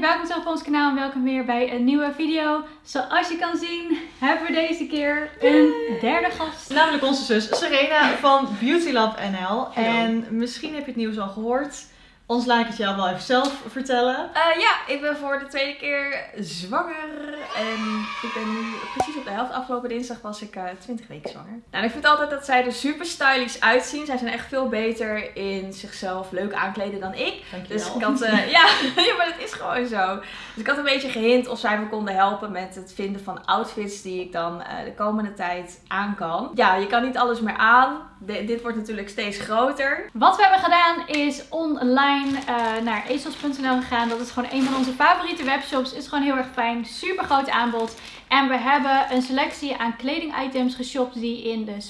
welkom terug op ons kanaal en welkom weer bij een nieuwe video. Zoals je kan zien hebben we deze keer een derde gast. Namelijk onze zus Serena van Beauty Lab NL. En misschien heb je het nieuws al gehoord. Ons laat ik het jou wel even zelf vertellen. Uh, ja, ik ben voor de tweede keer zwanger. En ik ben nu precies op de helft. Afgelopen dinsdag was ik uh, 20 weken zwanger. Nou, ik vind altijd dat zij er super stylish uitzien. Zij zijn echt veel beter in zichzelf leuk aankleden dan ik. Dankjewel. Dus ik had, uh, ja, ja, maar dat is gewoon zo. Dus ik had een beetje gehint of zij me konden helpen met het vinden van outfits die ik dan de komende tijd aan kan. Ja, je kan niet alles meer aan. Dit wordt natuurlijk steeds groter. Wat we hebben gedaan is online uh, naar ezels.nl gegaan. Dat is gewoon een van onze favoriete webshops. Is gewoon heel erg fijn. Super groot aanbod. En we hebben een selectie aan kledingitems geshopt die in de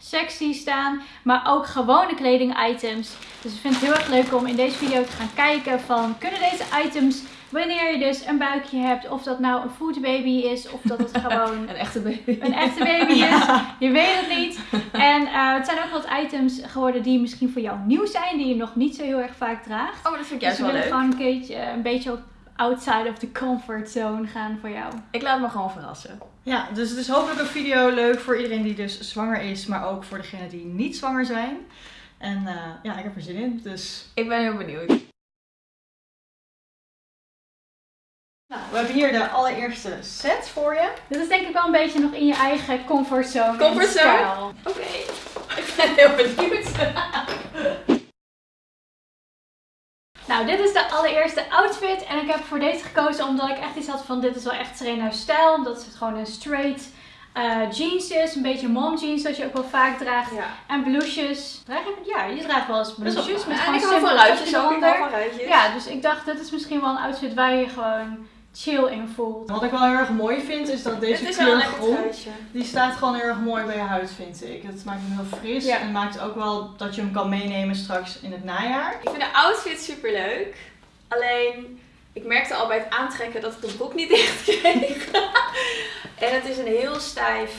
zwangerschapssectie staan. Maar ook gewone kledingitems. Dus ik vind het heel erg leuk om in deze video te gaan kijken van kunnen deze items Wanneer je dus een buikje hebt, of dat nou een foodbaby is, of dat het gewoon een echte baby, een echte baby is. Je weet het niet. En uh, het zijn ook wat items geworden die misschien voor jou nieuw zijn, die je nog niet zo heel erg vaak draagt. Oh, maar dat vind ik juist dus wel leuk. we willen gewoon een, keertje, een beetje op outside of the comfort zone gaan voor jou. Ik laat me gewoon verrassen. Ja, dus het is hopelijk een video leuk voor iedereen die dus zwanger is, maar ook voor degenen die niet zwanger zijn. En uh, ja, ik heb er zin in, dus... Ik ben heel benieuwd. Nou, we hebben hier de allereerste set voor je. Dit is denk ik wel een beetje nog in je eigen comfortzone. Comfortzone? Oké, okay. ik ben heel benieuwd. Nou, dit is de allereerste outfit. En ik heb voor deze gekozen omdat ik echt iets had van dit is wel echt Serena's stijl. Omdat het gewoon een straight uh, jeans is. Een beetje mom jeans dat je ook wel vaak draagt. Ja. En blouses. Draag ja, je draagt wel eens blouses. Met ja, gewoon ik hou van ruitjes ook. Ik hou van ruitjes. Ja, dus ik dacht dit is misschien wel een outfit waar je gewoon chill in voelt. Wat ik wel heel erg mooi vind is dat deze is kleur groen, die staat gewoon heel erg mooi bij je huid vind ik. Het maakt hem heel fris Ja. en maakt ook wel dat je hem kan meenemen straks in het najaar. Ik vind de outfit super leuk. Alleen, ik merkte al bij het aantrekken dat ik de broek niet dicht kreeg. en het is een heel stijf,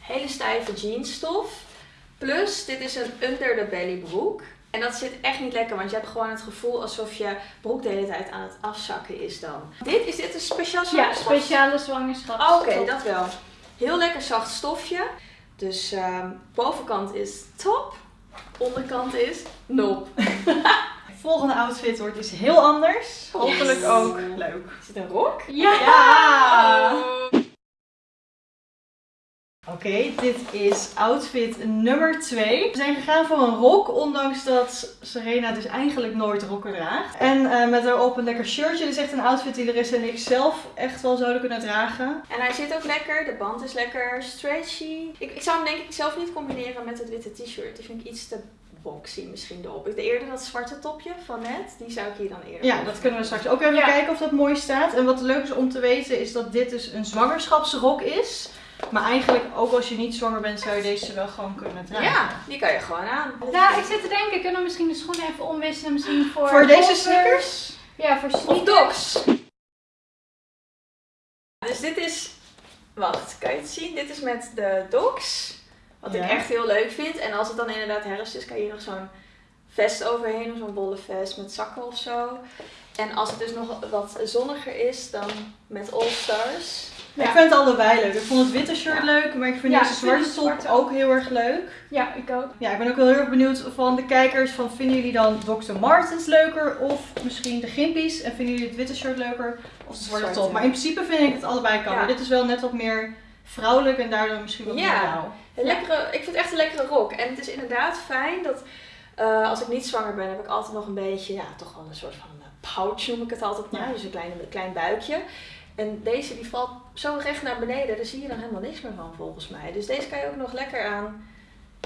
hele stijve jeansstof. Plus, dit is een under the belly broek. En dat zit echt niet lekker, want je hebt gewoon het gevoel alsof je broek de hele tijd aan het afzakken is dan. Dit, is dit een speciaal Ja, zwangerschap? speciale zwangerschap. Oké, dat wel. Heel lekker zacht stofje. Dus ehm, bovenkant is top, onderkant is nop. Volgende outfit wordt iets heel anders. Hopelijk Yes. ook leuk. Is het een rok? Ja! Ja! Oké, dit is outfit nummer 2. We zijn gegaan voor een rok, ondanks dat Serena dus eigenlijk nooit rokken draagt. En eh, met erop een lekker shirtje. Dit is echt een outfit die Larissa en ik zelf echt wel zouden kunnen dragen. En hij zit ook lekker, de band is lekker stretchy. Ik, ik zou hem denk ik zelf niet combineren met het witte t-shirt. Die vind ik iets te boxy misschien erop. Ik de eerder dat zwarte topje van net, die zou ik hier dan eerder Ja, dat kunnen we straks ook even Ja. kijken of dat mooi staat. En wat leuk is om te weten is dat dit dus een zwangerschapsrok is. Maar eigenlijk ook als je niet zwanger bent zou je deze wel gewoon kunnen dragen. Ja, die kan je gewoon aan. Nou, ik zit te denken, kunnen we misschien de schoenen even omwisselen? Misschien voor... Voor deze sneakers? Ja, voor Of sneakers. docs. Dus dit is, wacht, kan je het zien? Dit is met de docs. Wat Ja. ik echt heel leuk vind. En als het dan inderdaad herfst is, kan je hier nog zo'n vest overheen. of Zo'n wollen vest met zakken of zo. En als het dus nog wat zonniger is, dan met All Stars. Ja. Ik vind het allebei leuk. Ik vond het witte shirt Ja. leuk, maar ik vind Ja, deze zwarte top zwarte ook heel erg leuk. Ja, ik ook. Ja, ik ben ook wel heel erg benieuwd van de kijkers van vinden jullie dan Dr. Martens leuker of misschien de Gimpies? En vinden jullie het witte shirt leuker of de zwarte Zwarte. top? Maar in principe vind ik het allebei kan. Maar dit is wel net wat meer vrouwelijk en daardoor misschien wat Ja. meer. Een lekkere, ik vind het echt een lekkere rok. En het is inderdaad fijn dat eh, als ik niet zwanger ben, heb ik altijd nog een beetje, ja, toch wel een soort van eh, pouch noem ik het altijd maar. Dus een klein, een klein buikje. En deze die valt zo recht naar beneden, daar zie je dan helemaal niks meer van volgens mij. Dus deze kan je ook nog lekker aan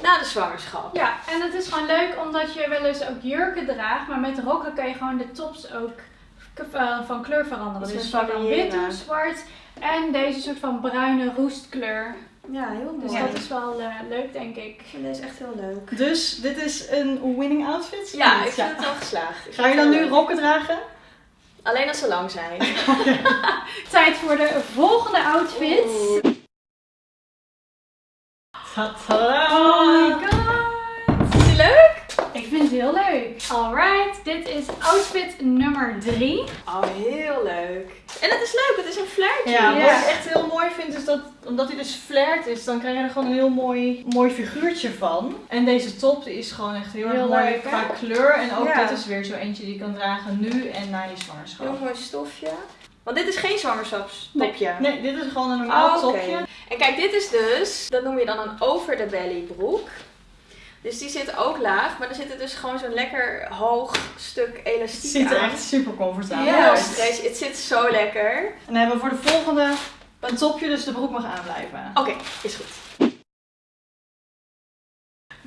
na de zwangerschap. Ja, en het is gewoon leuk omdat je wel eens ook jurken draagt. Maar met rokken kan je gewoon de tops ook eh, van kleur veranderen. Dus van wit of zwart. En deze soort van bruine roestkleur. Ja, heel Dus mooi. dat is wel eh, leuk, denk ik. Ik vind deze echt heel leuk. Dus dit is een winning outfit? Ja, ik vind het wel geslaagd. Ik Ga je dan nu rokken dragen? Alleen als ze lang zijn. Tijd voor de volgende outfit. Oh my god. Vind het heel leuk. Alright, dit is outfit nummer 3. Oh, heel leuk. En het is leuk, het is een flirtje. Ja, Ja. wat ik echt heel mooi vind is dat, omdat hij dus flared is, dan krijg je er gewoon een heel mooi, mooi figuurtje van. En deze top die is gewoon echt heel, erg Heel mooi leuk, qua kleur. En ook Ja. dit is weer zo eentje die je kan dragen nu en na je zwangerschap. Heel mooi stofje. Want dit is geen zwangerschapstopje. Nee, dit is gewoon een normaal Oh, oké. topje. En kijk, dit is dus, dat noem je dan een over the belly broek. Dus die zit ook laag, maar er zit er dus gewoon zo'n lekker hoog stuk Het elastiek ziet er aan. echt super comfortabel Heel uit. stretch. Het zit zo lekker. En dan hebben we voor de volgende een topje, dus de broek mag aanblijven. Oké, is goed.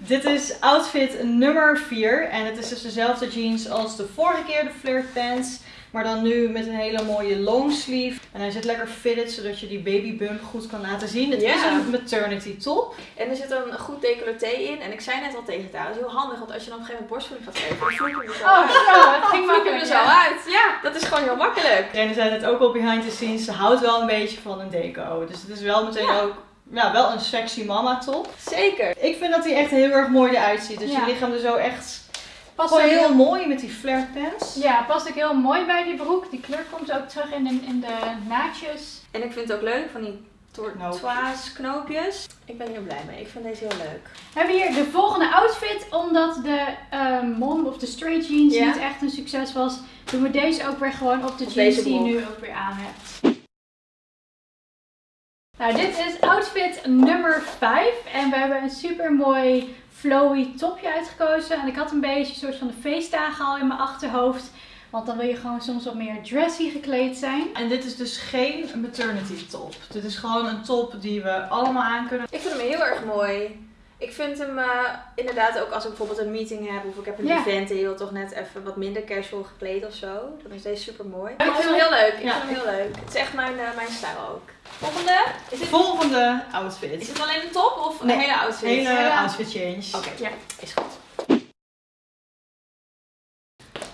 Dit is outfit nummer 4 en het is dus dezelfde jeans als de vorige keer, de flirt pants. Maar dan nu met een hele mooie long sleeve. En hij zit lekker fitted, zodat je die baby bump goed kan laten zien. Het Ja. is een maternity top. En er zit een goed decolleté in. En ik zei net al tegen haar, dat is heel handig, want als je dan op een gegeven moment borstvoeding gaat geven, dan je er zo Oh, uit. zo, het ging er zo ja. uit. Ja, dat is gewoon heel makkelijk. En zei het ook al behind the scenes, ze houdt wel een beetje van een deco. Dus het is wel meteen Ja. ook ja, wel een sexy mama top. Zeker. Ik vind dat hij echt heel erg mooi eruit ziet. Dus Ja. je lichaam er zo echt Past heel heel, mooi met die flirt pants. ja, past ook heel mooi bij die broek. Die kleur komt ook terug in de, in de naadjes. En ik vind het ook leuk van die Knoop. tortoise knoopjes. Ik ben hier blij mee. Ik vind deze heel leuk. We hebben hier de volgende outfit. Omdat de ehm, mom of de straight jeans Ja. niet echt een succes was, doen we deze ook weer gewoon op de Op jeans die je nu ook weer aan hebt. Nou, dit is outfit nummer 5. En we hebben een super mooi flowy topje uitgekozen. En ik had een beetje een soort van de feestdagen al in mijn achterhoofd. Want dan wil je gewoon soms wat meer dressy gekleed zijn. En dit is dus geen maternity top. Dit is gewoon een top die we allemaal aan kunnen. Ik vind hem heel erg mooi. Ik vind hem eh, inderdaad ook als ik bijvoorbeeld een meeting heb of ik heb een event en je wilt toch net even wat minder casual gekleed of zo. Dan is deze super mooi. Ja, ik vind hem heel leuk. Ik Ja, vind hem heel leuk. Het is echt mijn, eh, mijn stijl ook. Volgende. Is dit, Volgende is outfit. het alleen een top of Nee, een hele outfit? Hele Hele- outfit change. Oké, Ja. is goed.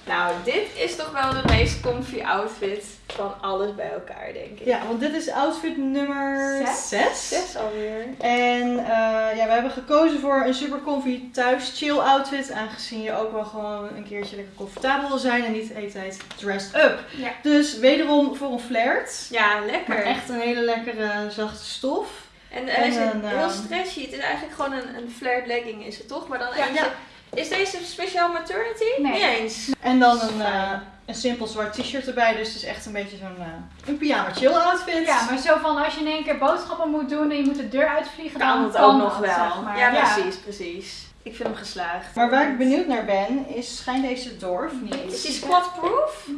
Nou, dit is toch wel de meest comfy outfit van alles bij elkaar, denk ik. Ja, want dit is outfit nummer Zes. 6. Zes alweer. En eh, ja, we hebben gekozen voor een super comfy thuis chill outfit. Aangezien je ook wel gewoon een keertje lekker comfortabel wil zijn en niet de hele tijd dressed up. Ja. Dus wederom voor een flirt. Ja, lekker. Maar echt een hele lekkere zachte stof. En hij is En een, heel ehm, stretchy. Het is eigenlijk gewoon een, een flared legging is het toch? Maar dan. Ja. Is deze speciaal maternity? Nee. Niet eens. En dan een, eh, een simpel zwart t-shirt erbij. Dus het is echt een beetje zo'n eh, een pyjama chill outfit. Ja, maar zo van als je in één keer boodschappen moet doen en je moet de deur uitvliegen, Kan dan het kan ook nog dat, wel. zeg maar. Ja, precies, precies. Ik vind hem geslaagd. Maar waar ik benieuwd naar ben, is schijnt deze door of niet? Is die squat-proof? Mm,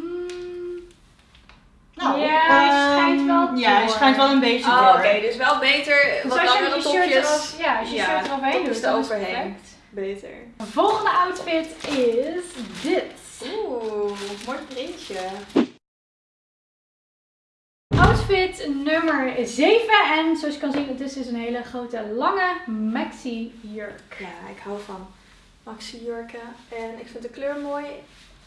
Nou, Ja, hij ehm, schijnt wel Ja, hij schijnt wel een beetje Oh, door. oké. Dus wel beter dus wat als je shirt topjes. erop, ja, als je Ja, shirt eromheen topjes doet, dan is het eroverheen. Beter. De volgende outfit is dit. Oeh, mooi printje. Outfit nummer 7. En zoals je kan zien, het is dus een hele grote, lange maxi jurk. Ja, ik hou van maxi jurken. En ik vind de kleur mooi.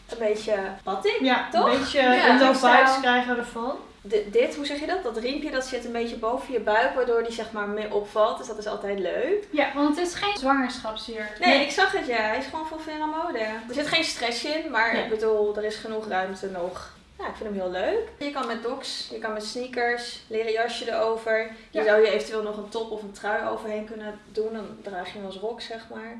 Een beetje batik. Ja, Toch? een beetje Ja, Indo vibes krijgen we ervan. Di- dit, hoe zeg je dat? Dat riempje dat zit een beetje boven je buik, waardoor die zeg maar meer opvalt. Dus dat is altijd leuk. Ja, want het is geen zwangerschapsjurk. Nee, ik zag het ja. Hij is gewoon voor Vera Mode. Er zit geen stress in, maar Nee. ik bedoel, er is genoeg ruimte nog. Ja, ik vind hem heel leuk. Je kan met docs, je kan met sneakers, leren jasje erover. Je Ja. zou je eventueel nog een top of een trui overheen kunnen doen. Dan draag je hem als rok, zeg maar.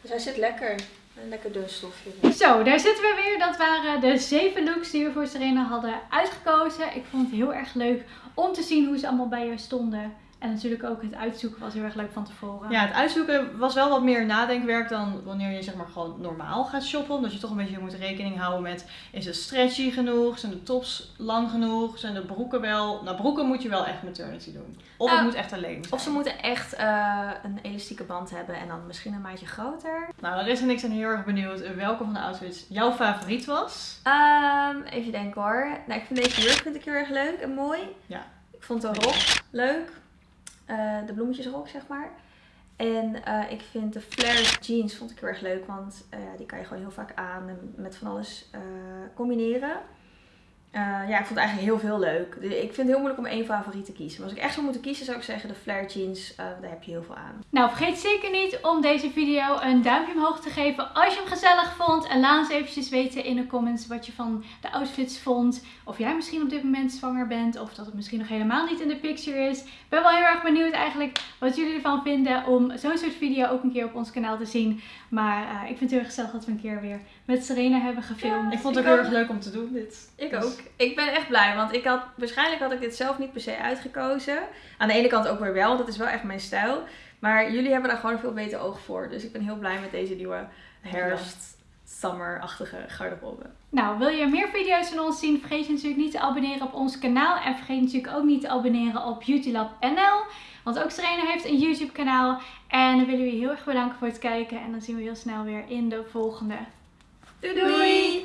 Dus hij zit lekker. Een lekker dun stofje. Zo, daar zitten we weer. Dat waren de zeven looks die we voor Serena hadden uitgekozen. Ik vond het heel erg leuk om te zien hoe ze allemaal bij je stonden. En natuurlijk ook het uitzoeken was heel erg leuk van tevoren. Ja, het uitzoeken was wel wat meer nadenkwerk dan wanneer je zeg maar gewoon normaal gaat shoppen. Omdat je toch een beetje moet rekening houden met, is het stretchy genoeg? Zijn de tops lang genoeg? Zijn de broeken wel... Nou, broeken moet je wel echt maternity doen. Of het Ah, moet echt alleen zijn. Of ze moeten echt eh, een elastieke band hebben en dan misschien een maatje groter. Nou, Larissa en ik zijn heel erg benieuwd welke van de outfits jouw favoriet was. Ehm, even denken hoor. Nou, ik vind deze jurk vind ik heel erg leuk en mooi. Ja. Ik vond de rok leuk. Eh, de bloemetjesrok, zeg maar. En eh, ik vind de flared jeans vond ik heel erg leuk, want eh, die kan je gewoon heel vaak aan en met van alles combineren. Eh, ja, ik vond eigenlijk heel veel leuk. Ik vind het heel moeilijk om één favoriet te kiezen. Maar als ik echt zou moeten kiezen, zou ik zeggen de flare jeans. eh, daar heb je heel veel aan. Nou, vergeet zeker niet om deze video een duimpje omhoog te geven als je hem gezellig vond. En laat ons eventjes weten in de comments wat je van de outfits vond. Of jij misschien op dit moment zwanger bent. Of dat het misschien nog helemaal niet in de picture is. Ik ben wel heel erg benieuwd eigenlijk wat jullie ervan vinden om zo'n soort video ook een keer op ons kanaal te zien. Maar eh, ik vind het heel erg gezellig dat we een keer weer met Serena hebben gefilmd. Ik vond het Ik ook heel erg leuk om te doen dit. Ik Dus- ook. Ik ben echt blij, want ik had, waarschijnlijk had ik dit zelf niet per se uitgekozen. Aan de ene kant ook weer wel, want het is wel echt mijn stijl. Maar jullie hebben daar gewoon een veel beter oog voor. Dus ik ben heel blij met deze nieuwe herfst, summer-achtige garderobe. Nou, wil je meer video's van ons zien? Vergeet je natuurlijk niet te abonneren op ons kanaal. En vergeet natuurlijk ook niet te abonneren op Beautylab NL. Want ook Serena heeft een YouTube kanaal. En dan willen we je heel erg bedanken voor het kijken. En dan zien we heel snel weer in de volgende. Doei doei!